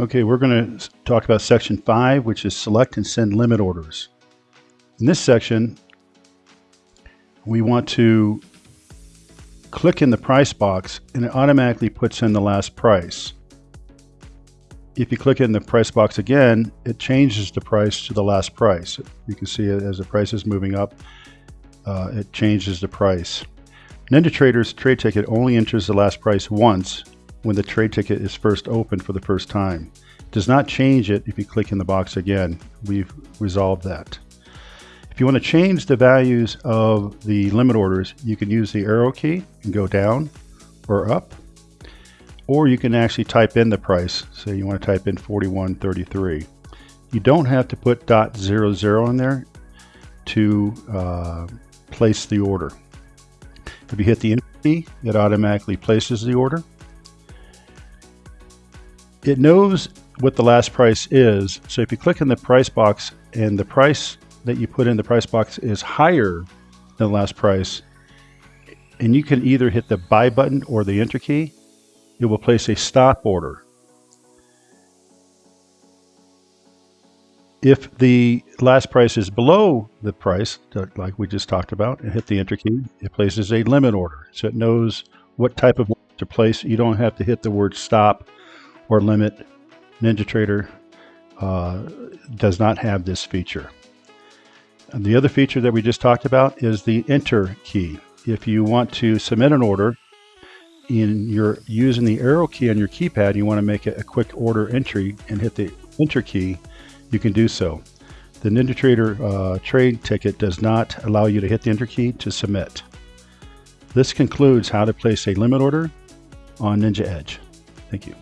Okay, we're going to talk about section 5, which is select and send limit orders. In this section, we want to click in the price box and it automatically puts in the last price. If you click in the price box again, it changes the price to the last price. You can see as the price is moving up, uh, it changes the price. NinjaTrader's trade ticket only enters the last price once when the trade ticket is first opened for the first time. Does not change it if you click in the box again. We've resolved that. If you want to change the values of the limit orders, you can use the arrow key and go down or up, or you can actually type in the price. Say you want to type in 41.33. You don't have to put dot zero zero in there to uh, place the order. If you hit the enter key, it automatically places the order it knows what the last price is. So if you click in the price box and the price that you put in the price box is higher than the last price, and you can either hit the buy button or the enter key, it will place a stop order. If the last price is below the price, like we just talked about, and hit the enter key, it places a limit order. So it knows what type of to place. You don't have to hit the word stop or limit, NinjaTrader uh, does not have this feature. And the other feature that we just talked about is the enter key. If you want to submit an order in your using the arrow key on your keypad, you want to make a quick order entry and hit the enter key, you can do so. The NinjaTrader uh, trade ticket does not allow you to hit the enter key to submit. This concludes how to place a limit order on Ninja Edge. Thank you.